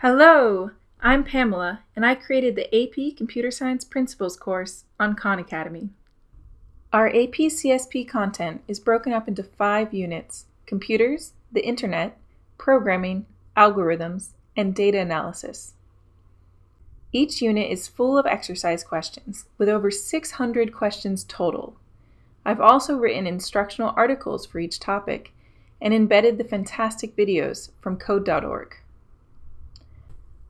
Hello, I'm Pamela, and I created the AP Computer Science Principles course on Khan Academy. Our AP CSP content is broken up into five units computers, the internet, programming, algorithms, and data analysis. Each unit is full of exercise questions, with over 600 questions total. I've also written instructional articles for each topic and embedded the fantastic videos from code.org.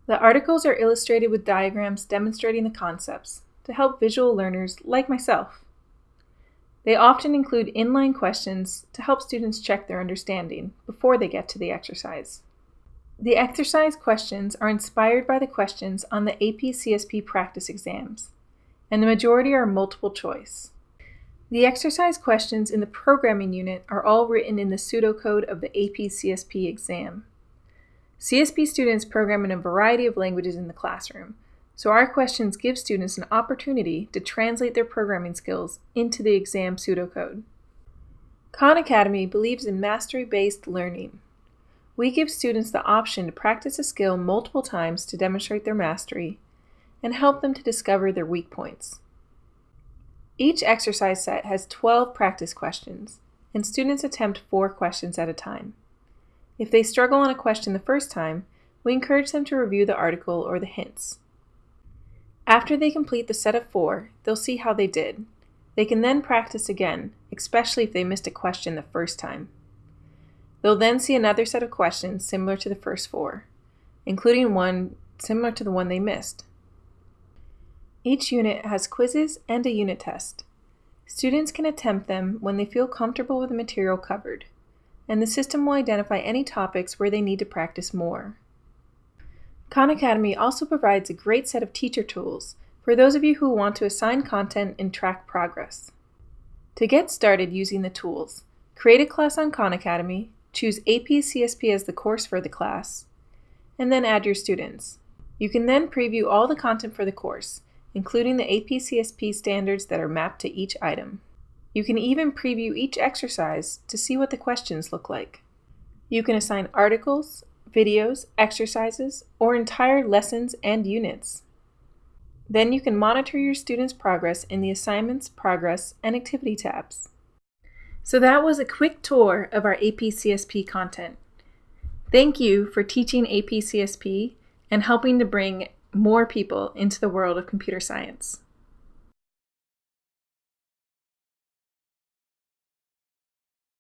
The articles are illustrated with diagrams demonstrating the concepts to help visual learners like myself. They often include inline questions to help students check their understanding before they get to the exercise. The exercise questions are inspired by the questions on the AP CSP practice exams, and the majority are multiple choice. The exercise questions in the programming unit are all written in the pseudocode of the AP CSP exam. CSP students program in a variety of languages in the classroom, so our questions give students an opportunity to translate their programming skills into the exam pseudocode. Khan Academy believes in mastery-based learning. We give students the option to practice a skill multiple times to demonstrate their mastery and help them to discover their weak points. Each exercise set has 12 practice questions, and students attempt four questions at a time. If they struggle on a question the first time, we encourage them to review the article or the hints. After they complete the set of four, they'll see how they did. They can then practice again, especially if they missed a question the first time. They'll then see another set of questions similar to the first four, including one similar to the one they missed. Each unit has quizzes and a unit test. Students can attempt them when they feel comfortable with the material covered and the system will identify any topics where they need to practice more. Khan Academy also provides a great set of teacher tools for those of you who want to assign content and track progress. To get started using the tools, create a class on Khan Academy, choose AP CSP as the course for the class, and then add your students. You can then preview all the content for the course, including the AP CSP standards that are mapped to each item. You can even preview each exercise to see what the questions look like. You can assign articles, videos, exercises, or entire lessons and units. Then you can monitor your students' progress in the Assignments, Progress, and Activity tabs. So that was a quick tour of our AP CSP content. Thank you for teaching AP CSP and helping to bring more people into the world of computer science.